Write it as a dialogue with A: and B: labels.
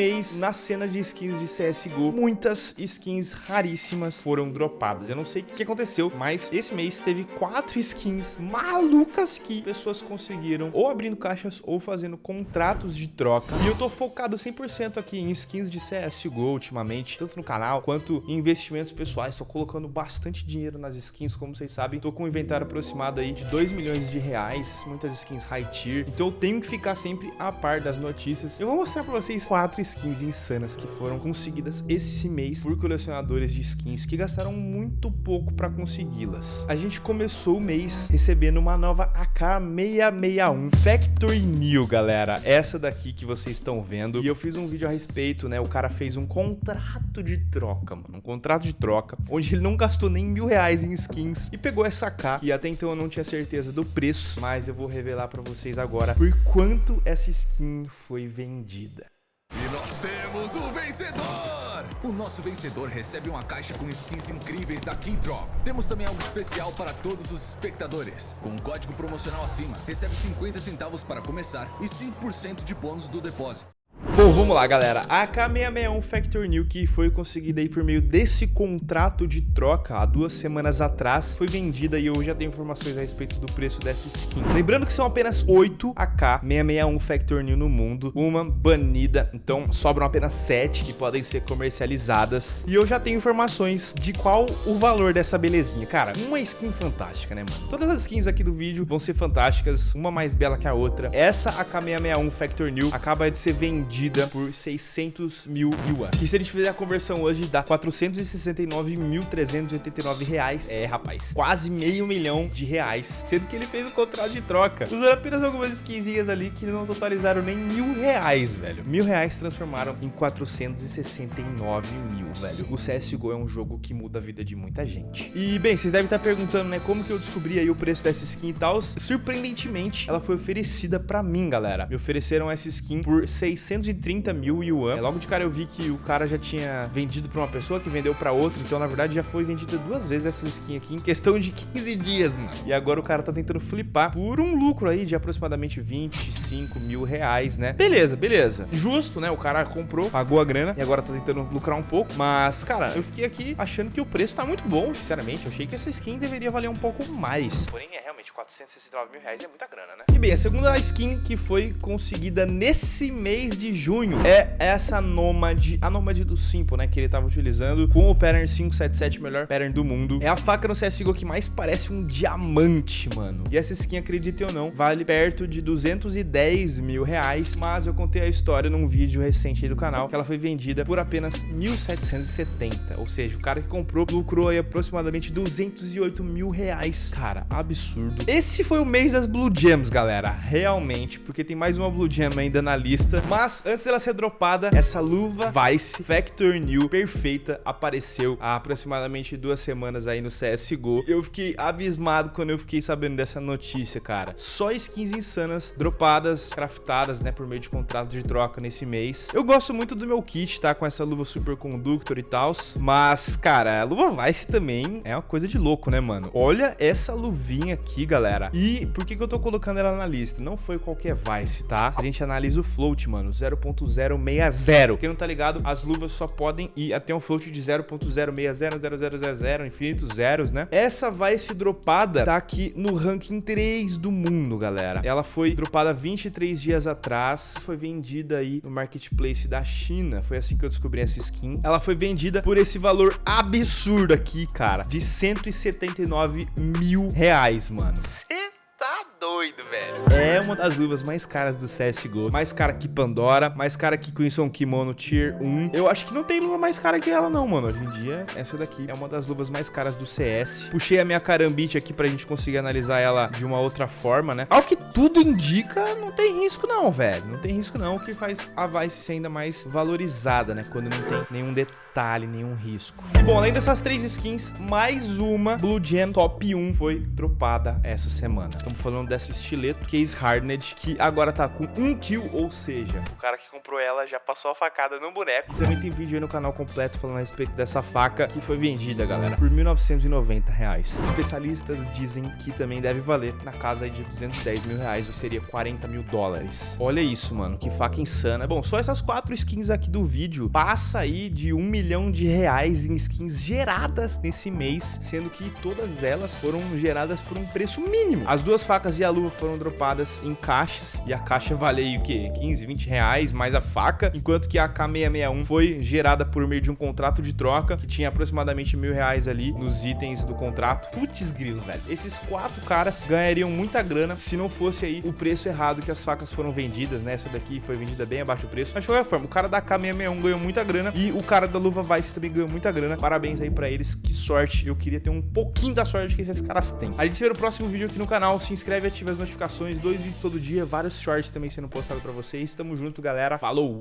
A: mês, na cena de skins de CSGO, muitas skins raríssimas foram dropadas. Eu não sei o que aconteceu, mas esse mês teve quatro skins malucas que pessoas conseguiram ou abrindo caixas ou fazendo contratos de troca. E eu tô focado 100% aqui em skins de CSGO ultimamente, tanto no canal quanto em investimentos pessoais. Tô colocando bastante dinheiro nas skins, como vocês sabem. Tô com um inventário aproximado aí de 2 milhões de reais, muitas skins high tier. Então eu tenho que ficar sempre a par das notícias. Eu vou mostrar pra vocês quatro insanas que foram conseguidas esse mês por colecionadores de skins que gastaram muito pouco pra consegui-las. A gente começou o mês recebendo uma nova AK661 Factory New, galera. Essa daqui que vocês estão vendo. E eu fiz um vídeo a respeito, né? O cara fez um contrato de troca, mano. Um contrato de troca, onde ele não gastou nem mil reais em skins e pegou essa AK, que até então eu não tinha certeza do preço, mas eu vou revelar pra vocês agora por quanto essa skin foi vendida.
B: Nós temos o vencedor! O nosso vencedor recebe uma caixa com skins incríveis da Keydrop. Temos também algo especial para todos os espectadores. Com um código promocional acima, recebe 50 centavos para começar e 5% de bônus do depósito.
A: Bom, vamos lá, galera. A AK661 Factor New, que foi conseguida aí por meio desse contrato de troca há duas semanas atrás, foi vendida e eu já tenho informações a respeito do preço dessa skin. Lembrando que são apenas 8 AK661 Factor New no mundo, uma banida, então sobram apenas 7 que podem ser comercializadas. E eu já tenho informações de qual o valor dessa belezinha. Cara, uma skin fantástica, né, mano? Todas as skins aqui do vídeo vão ser fantásticas, uma mais bela que a outra. Essa AK661 Factor New acaba de ser vendida por 600 mil yuan. Que se a gente fizer a conversão hoje, dá 469.389 reais. É, rapaz, quase meio milhão de reais. Sendo que ele fez um contrato de troca. Usando apenas algumas skinzinhas ali que não totalizaram nem mil reais, velho. Mil reais transformaram em 469 mil, velho. O CSGO é um jogo que muda a vida de muita gente. E, bem, vocês devem estar perguntando, né, como que eu descobri aí o preço dessa skin e tal. Surpreendentemente, ela foi oferecida pra mim, galera. Me ofereceram essa skin por 630 mil yuan. É, logo de cara eu vi que o cara já tinha vendido pra uma pessoa que vendeu pra outra. Então, na verdade, já foi vendida duas vezes essa skin aqui em questão de 15 dias, mano. E agora o cara tá tentando flipar por um lucro aí de aproximadamente 25 mil reais, né? Beleza, beleza. Justo, né? O cara comprou, pagou a grana e agora tá tentando lucrar um pouco. Mas, cara, eu fiquei aqui achando que o preço tá muito bom, sinceramente. Eu achei que essa skin deveria valer um pouco mais. Porém, é realmente 469 mil reais é muita grana, né? E bem, a segunda skin que foi conseguida nesse mês de junho é essa Nomad, a Nomad do Simple, né? Que ele tava utilizando com o pattern 577, melhor pattern do mundo. É a faca no CSGO que mais parece um diamante, mano. E essa skin, acredite ou não, vale perto de 210 mil reais. Mas eu contei a história num vídeo recente aí do canal, que ela foi vendida por apenas 1.770. Ou seja, o cara que comprou lucrou aí aproximadamente 208 mil reais. Cara, absurdo. Esse foi o mês das Blue Gems, galera. Realmente, porque tem mais uma Blue Gem ainda na lista. Mas antes dela ser dropada, essa luva Vice Factor New perfeita apareceu há aproximadamente duas semanas aí no CSGO. Eu fiquei abismado quando eu fiquei sabendo dessa notícia, cara. Só skins insanas dropadas, craftadas, né, por meio de contrato de troca nesse mês. Eu gosto muito do meu kit, tá? Com essa luva Super Conductor e tal. Mas, cara, a luva Vice também é uma coisa de louco, né, mano? Olha essa luvinha aqui, galera. E por que, que eu tô colocando ela na lista? Não foi qualquer Vice, tá? A gente analisa o float, mano, 0.060. Quem não tá ligado, as luvas só podem ir até um float de 0.060, infinitos zeros, né? Essa Vice dropada tá aqui no ranking 3 do mundo, galera. Ela foi dropada 23 dias atrás, foi vendida aí no marketplace da China. Foi assim que eu descobri essa skin. Ela foi vendida por esse valor absurdo aqui, cara, de 179 mil reais, mano. É uma das luvas mais caras do CSGO. Mais cara que Pandora, mais cara que Crimson Kimono Tier 1. Eu acho que não tem luva mais cara que ela não, mano. Hoje em dia, essa daqui é uma das luvas mais caras do CS. Puxei a minha carambite aqui pra gente conseguir analisar ela de uma outra forma, né? Ao que tudo indica, não tem risco não, velho. Não tem risco não, o que faz a Vice ser ainda mais valorizada, né? Quando não tem nenhum detalhe, nenhum risco. E bom, além dessas três skins, mais uma Blue Gem Top 1 foi dropada essa semana. Estamos falando dessa estileto, case Ace Hardened, que agora tá com um kill, ou seja, o cara que comprou ela já passou a facada no boneco. Também tem vídeo aí no canal completo falando a respeito dessa faca que foi vendida, galera, por 1.990 reais. Especialistas dizem que também deve valer na casa aí de 210 mil reais, ou seria 40 mil dólares. Olha isso, mano, que faca insana. Bom, só essas quatro skins aqui do vídeo passa aí de um milhão de reais em skins geradas nesse mês, sendo que todas elas foram geradas por um preço mínimo. As duas facas e a luva foram dropadas em caixas e a caixa vale o quê? 15, 20 reais mais a faca, enquanto que a K661 foi gerada por meio de um contrato de troca que tinha aproximadamente mil reais ali nos itens do contrato. Putz grilo, velho. Esses quatro caras ganhariam muita grana se não fosse aí o preço errado que as facas foram vendidas, né? Essa daqui foi vendida bem abaixo do preço. Mas de qualquer forma, o cara da K661 ganhou muita grana e o cara da luva Vice também ganhou muita grana. Parabéns aí pra eles, que sorte. Eu queria ter um pouquinho da sorte que esses caras têm. A gente se vê no próximo vídeo aqui no canal. Se inscreve e ativa as notificações. Dois vídeos todo dia, vários shorts também sendo postados pra vocês. Tamo junto, galera. Falou!